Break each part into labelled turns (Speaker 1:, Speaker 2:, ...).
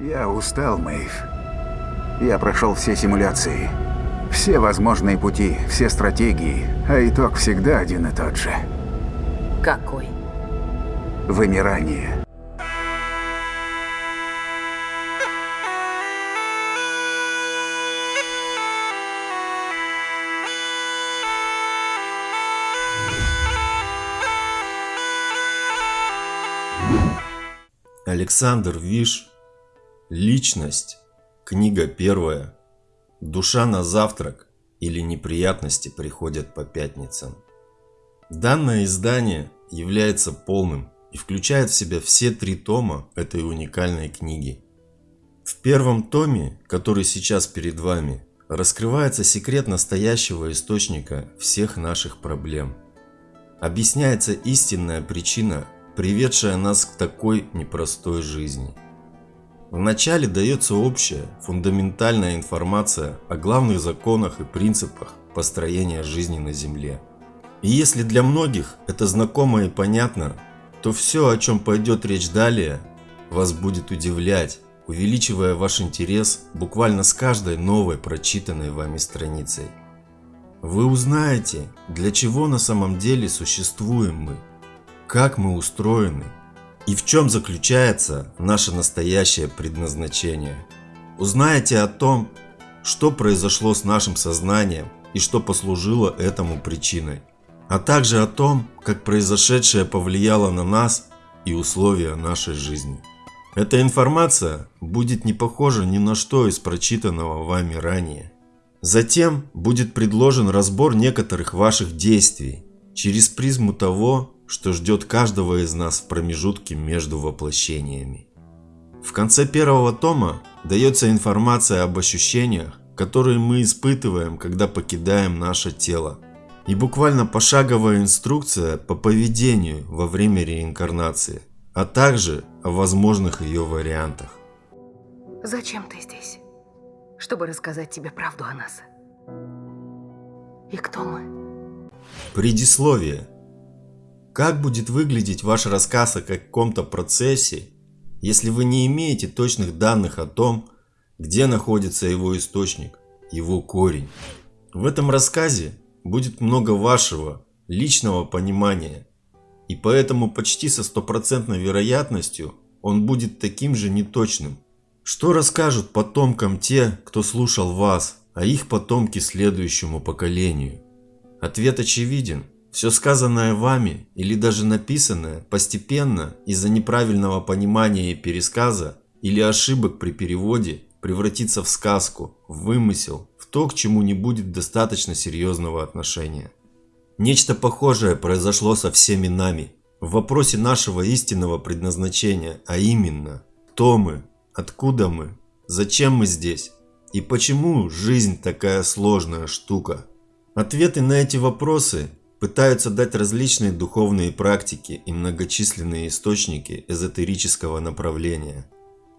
Speaker 1: Я устал, Мэйв. Я прошел все симуляции. Все возможные пути, все стратегии, а итог всегда один и тот же.
Speaker 2: Какой?
Speaker 1: Вымирание.
Speaker 3: Александр Виш. Личность. Книга первая. Душа на завтрак или неприятности приходят по пятницам. Данное издание является полным и включает в себя все три тома этой уникальной книги. В первом томе, который сейчас перед вами, раскрывается секрет настоящего источника всех наших проблем. Объясняется истинная причина приведшая нас к такой непростой жизни. Вначале дается общая, фундаментальная информация о главных законах и принципах построения жизни на Земле. И если для многих это знакомо и понятно, то все, о чем пойдет речь далее, вас будет удивлять, увеличивая ваш интерес буквально с каждой новой прочитанной вами страницей. Вы узнаете, для чего на самом деле существуем мы – как мы устроены и в чем заключается наше настоящее предназначение. Узнаете о том, что произошло с нашим сознанием и что послужило этому причиной, а также о том, как произошедшее повлияло на нас и условия нашей жизни. Эта информация будет не похожа ни на что из прочитанного вами ранее. Затем будет предложен разбор некоторых ваших действий через призму того, что ждет каждого из нас в промежутке между воплощениями. В конце первого тома дается информация об ощущениях, которые мы испытываем, когда покидаем наше тело. И буквально пошаговая инструкция по поведению во время реинкарнации, а также о возможных ее вариантах.
Speaker 2: Зачем ты здесь? Чтобы рассказать тебе правду о нас. И кто мы?
Speaker 3: Предисловие. Как будет выглядеть ваш рассказ о каком-то процессе, если вы не имеете точных данных о том, где находится его источник, его корень? В этом рассказе будет много вашего личного понимания, и поэтому почти со стопроцентной вероятностью он будет таким же неточным. Что расскажут потомкам те, кто слушал вас, а их потомки следующему поколению? Ответ очевиден – все сказанное вами или даже написанное постепенно из-за неправильного понимания и пересказа или ошибок при переводе превратится в сказку, в вымысел, в то, к чему не будет достаточно серьезного отношения. Нечто похожее произошло со всеми нами в вопросе нашего истинного предназначения, а именно, кто мы, откуда мы, зачем мы здесь и почему жизнь такая сложная штука. Ответы на эти вопросы пытаются дать различные духовные практики и многочисленные источники эзотерического направления.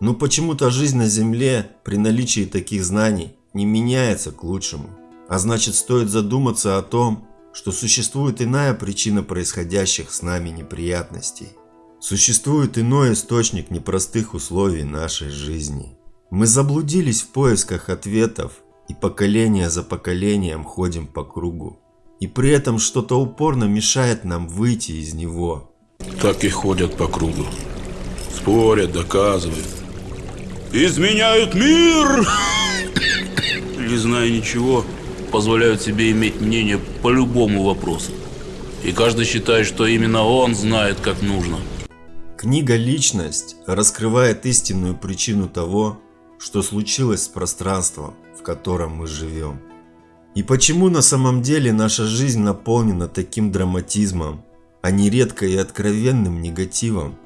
Speaker 3: Но почему-то жизнь на Земле при наличии таких знаний не меняется к лучшему. А значит стоит задуматься о том, что существует иная причина происходящих с нами неприятностей. Существует иной источник непростых условий нашей жизни. Мы заблудились в поисках ответов и поколение за поколением ходим по кругу. И при этом что-то упорно мешает нам выйти из него.
Speaker 4: Так и ходят по кругу. Спорят, доказывают. Изменяют мир! Не зная ничего, позволяют себе иметь мнение по любому вопросу. И каждый считает, что именно он знает, как нужно.
Speaker 3: Книга «Личность» раскрывает истинную причину того, что случилось с пространством, в котором мы живем. И почему на самом деле наша жизнь наполнена таким драматизмом, а не редко и откровенным негативом?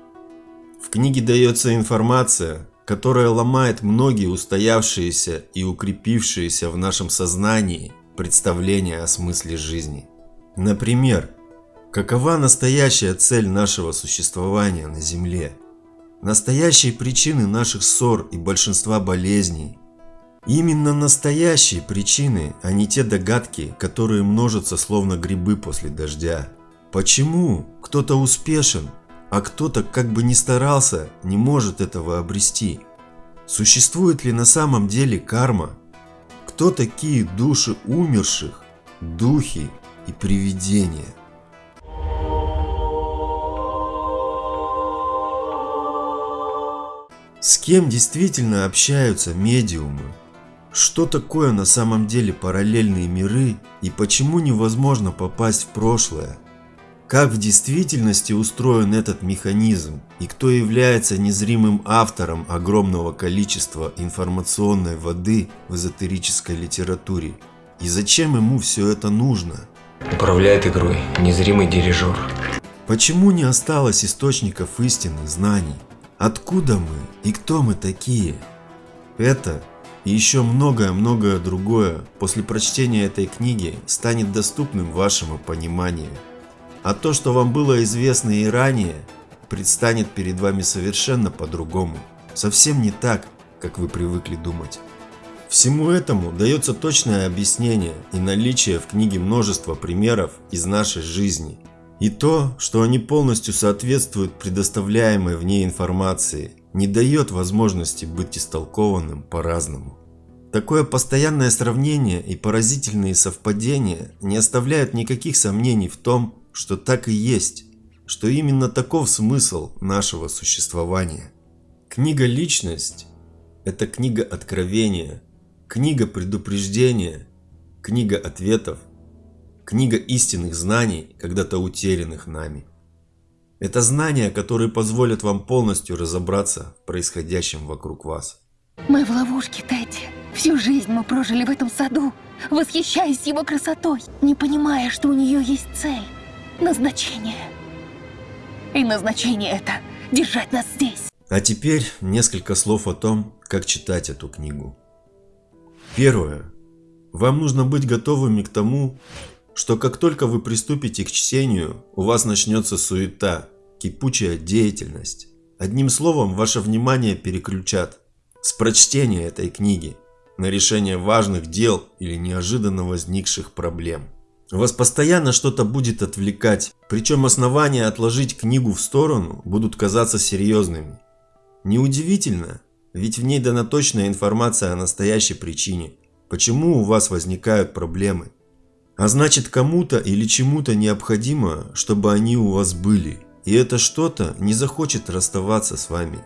Speaker 3: В книге дается информация, которая ломает многие устоявшиеся и укрепившиеся в нашем сознании представления о смысле жизни. Например, какова настоящая цель нашего существования на Земле? Настоящие причины наших ссор и большинства болезней, Именно настоящие причины, а не те догадки, которые множатся словно грибы после дождя. Почему кто-то успешен, а кто-то, как бы ни старался, не может этого обрести? Существует ли на самом деле карма? Кто такие души умерших, духи и привидения? С кем действительно общаются медиумы? Что такое на самом деле параллельные миры и почему невозможно попасть в прошлое? Как в действительности устроен этот механизм и кто является незримым автором огромного количества информационной воды в эзотерической литературе? И зачем ему все это нужно?
Speaker 5: Управляет игрой незримый дирижер.
Speaker 3: Почему не осталось источников истины, знаний? Откуда мы и кто мы такие? Это и еще многое-многое другое после прочтения этой книги станет доступным вашему пониманию. А то, что вам было известно и ранее, предстанет перед вами совершенно по-другому. Совсем не так, как вы привыкли думать. Всему этому дается точное объяснение и наличие в книге множества примеров из нашей жизни. И то, что они полностью соответствуют предоставляемой в ней информации, не дает возможности быть истолкованным по-разному. Такое постоянное сравнение и поразительные совпадения не оставляют никаких сомнений в том, что так и есть, что именно таков смысл нашего существования. Книга «Личность» – это книга откровения, книга предупреждения, книга ответов, книга истинных знаний, когда-то утерянных нами. Это знания, которые позволят вам полностью разобраться в происходящем вокруг вас.
Speaker 6: Мы в ловушке, Тедди. Всю жизнь мы прожили в этом саду, восхищаясь его красотой, не понимая, что у нее есть цель, назначение. И назначение это – держать нас здесь.
Speaker 3: А теперь несколько слов о том, как читать эту книгу. Первое. Вам нужно быть готовыми к тому, что как только вы приступите к чтению, у вас начнется суета, кипучая деятельность. Одним словом, ваше внимание переключат с прочтения этой книги на решение важных дел или неожиданно возникших проблем. Вас постоянно что-то будет отвлекать, причем основания отложить книгу в сторону будут казаться серьезными. Неудивительно, ведь в ней дана точная информация о настоящей причине, почему у вас возникают проблемы. А значит кому-то или чему-то необходимо, чтобы они у вас были. И это что-то не захочет расставаться с вами.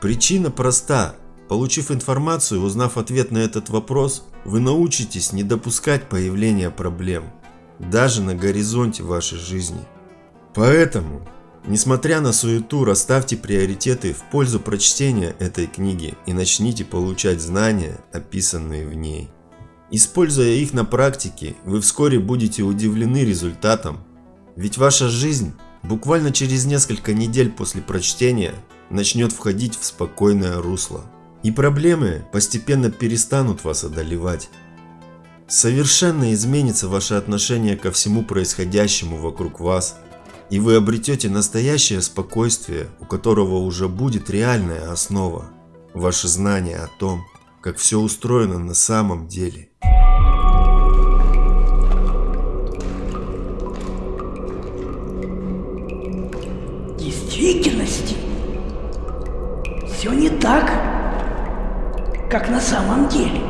Speaker 3: Причина проста. Получив информацию, узнав ответ на этот вопрос, вы научитесь не допускать появления проблем, даже на горизонте вашей жизни. Поэтому, несмотря на суету, расставьте приоритеты в пользу прочтения этой книги и начните получать знания, описанные в ней. Используя их на практике, вы вскоре будете удивлены результатом, ведь ваша жизнь буквально через несколько недель после прочтения начнет входить в спокойное русло. И проблемы постепенно перестанут вас одолевать. Совершенно изменится ваше отношение ко всему происходящему вокруг вас, и вы обретете настоящее спокойствие, у которого уже будет реальная основа, ваше знание о том, как все устроено на самом деле.
Speaker 7: действительности все не так, как на самом деле.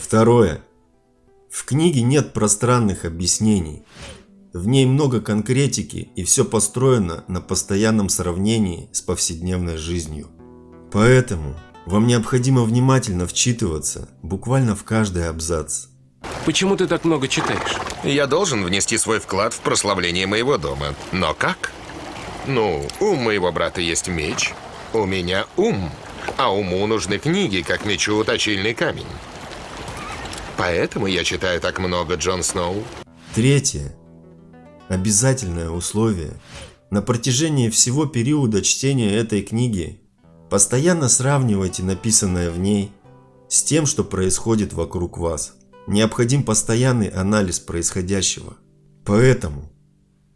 Speaker 3: Второе. В книге нет пространных объяснений. В ней много конкретики и все построено на постоянном сравнении с повседневной жизнью. Поэтому вам необходимо внимательно вчитываться буквально в каждый абзац.
Speaker 5: Почему ты так много читаешь?
Speaker 8: Я должен внести свой вклад в прославление моего дома. Но как? Ну, у моего брата есть меч, у меня ум. А уму нужны книги, как мечу точильный камень. Поэтому я читаю так много Джон Сноу.
Speaker 3: Третье. Обязательное условие. На протяжении всего периода чтения этой книги постоянно сравнивайте написанное в ней с тем, что происходит вокруг вас. Необходим постоянный анализ происходящего. Поэтому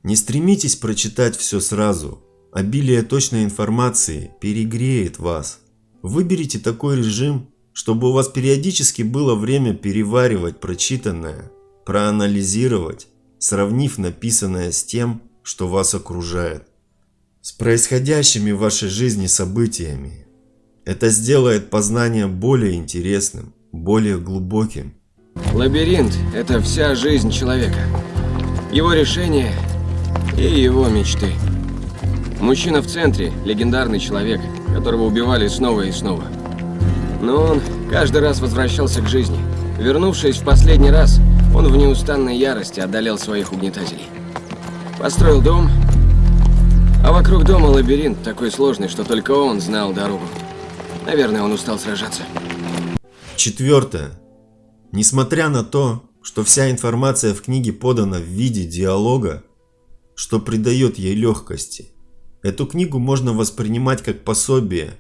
Speaker 3: не стремитесь прочитать все сразу. Обилие точной информации перегреет вас. Выберите такой режим, чтобы у вас периодически было время переваривать прочитанное, проанализировать, сравнив написанное с тем, что вас окружает. с происходящими в вашей жизни событиями. Это сделает познание более интересным, более глубоким.
Speaker 5: Лабиринт – это вся жизнь человека. Его решения и его мечты. Мужчина в центре – легендарный человек, которого убивали снова и снова. Но он каждый раз возвращался к жизни. Вернувшись в последний раз, он в неустанной ярости одолел своих угнетателей. Построил дом, а вокруг дома лабиринт такой сложный, что только он знал дорогу. Наверное, он устал сражаться.
Speaker 3: Четвертое. Несмотря на то, что вся информация в книге подана в виде диалога, что придает ей легкости, эту книгу можно воспринимать как пособие,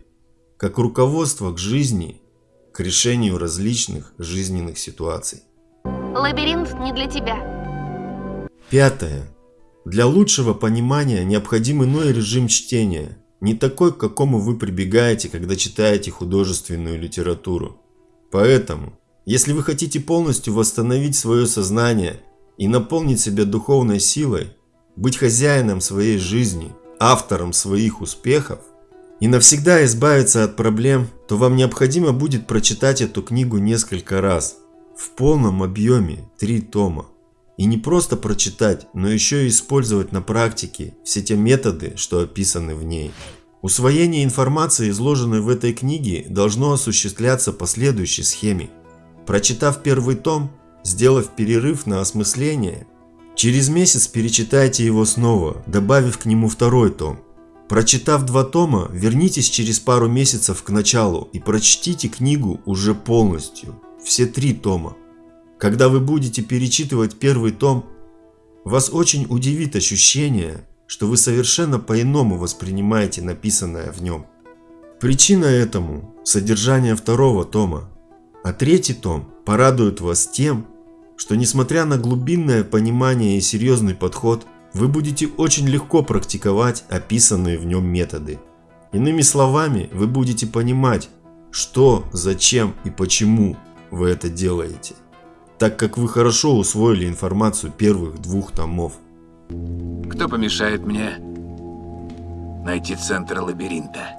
Speaker 3: как руководство к жизни, к решению различных жизненных ситуаций.
Speaker 6: Лабиринт не для тебя.
Speaker 3: Пятое. Для лучшего понимания необходим иной режим чтения, не такой, к какому вы прибегаете, когда читаете художественную литературу. Поэтому, если вы хотите полностью восстановить свое сознание и наполнить себя духовной силой, быть хозяином своей жизни, автором своих успехов, и навсегда избавиться от проблем, то вам необходимо будет прочитать эту книгу несколько раз, в полном объеме, три тома. И не просто прочитать, но еще и использовать на практике все те методы, что описаны в ней. Усвоение информации, изложенной в этой книге, должно осуществляться по следующей схеме. Прочитав первый том, сделав перерыв на осмысление, через месяц перечитайте его снова, добавив к нему второй том. Прочитав два тома, вернитесь через пару месяцев к началу и прочтите книгу уже полностью, все три тома. Когда вы будете перечитывать первый том, вас очень удивит ощущение, что вы совершенно по-иному воспринимаете написанное в нем. Причина этому – содержание второго тома, а третий том порадует вас тем, что несмотря на глубинное понимание и серьезный подход, вы будете очень легко практиковать описанные в нем методы. Иными словами, вы будете понимать, что, зачем и почему вы это делаете, так как вы хорошо усвоили информацию первых двух томов.
Speaker 9: Кто помешает мне найти центр лабиринта?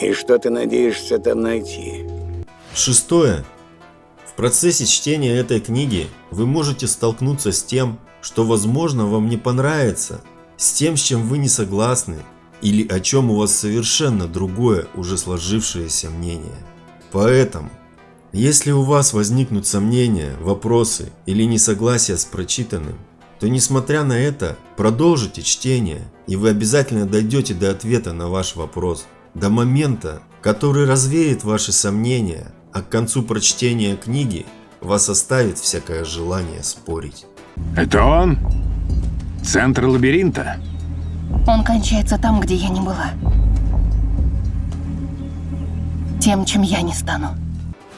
Speaker 10: И что ты надеешься там найти?
Speaker 3: Шестое. В процессе чтения этой книги вы можете столкнуться с тем, что возможно вам не понравится, с тем, с чем вы не согласны, или о чем у вас совершенно другое уже сложившееся мнение. Поэтому, если у вас возникнут сомнения, вопросы или несогласия с прочитанным, то несмотря на это, продолжите чтение, и вы обязательно дойдете до ответа на ваш вопрос, до момента, который развеет ваши сомнения, а к концу прочтения книги вас оставит всякое желание спорить.
Speaker 9: Это он? Центр лабиринта?
Speaker 6: Он кончается там, где я не была. Тем, чем я не стану.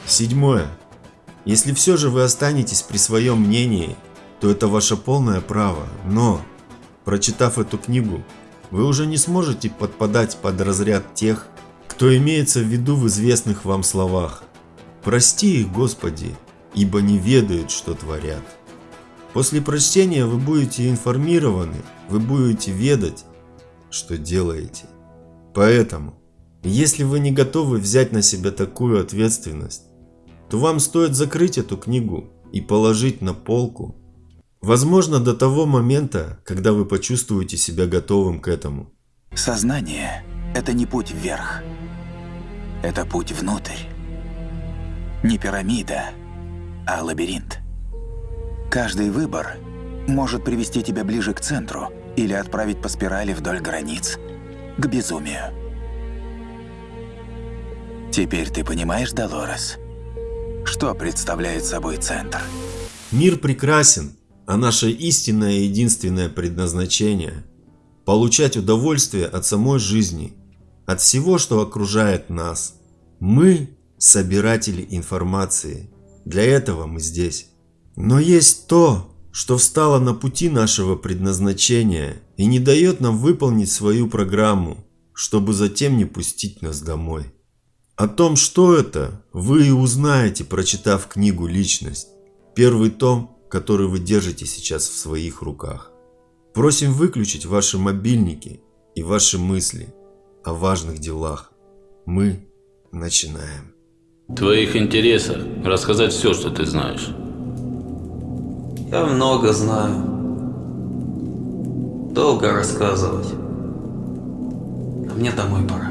Speaker 3: Седьмое. Если все же вы останетесь при своем мнении, то это ваше полное право, но, прочитав эту книгу, вы уже не сможете подпадать под разряд тех, кто имеется в виду в известных вам словах. «Прости их, Господи, ибо не ведают, что творят». После прочтения вы будете информированы, вы будете ведать, что делаете. Поэтому, если вы не готовы взять на себя такую ответственность, то вам стоит закрыть эту книгу и положить на полку. Возможно, до того момента, когда вы почувствуете себя готовым к этому.
Speaker 11: Сознание – это не путь вверх. Это путь внутрь. Не пирамида, а лабиринт. Каждый выбор может привести тебя ближе к центру или отправить по спирали вдоль границ к безумию. Теперь ты понимаешь, Долорес, что представляет собой центр?
Speaker 3: Мир прекрасен, а наше истинное и единственное предназначение – получать удовольствие от самой жизни, от всего, что окружает нас. Мы – собиратели информации. Для этого мы здесь. Но есть то, что встало на пути нашего предназначения и не дает нам выполнить свою программу, чтобы затем не пустить нас домой. О том, что это, вы и узнаете, прочитав книгу «Личность», первый том, который вы держите сейчас в своих руках. Просим выключить ваши мобильники и ваши мысли о важных делах. Мы начинаем.
Speaker 4: Твоих интересах рассказать все, что ты знаешь.
Speaker 12: Я много знаю. Долго рассказывать. А мне домой пора.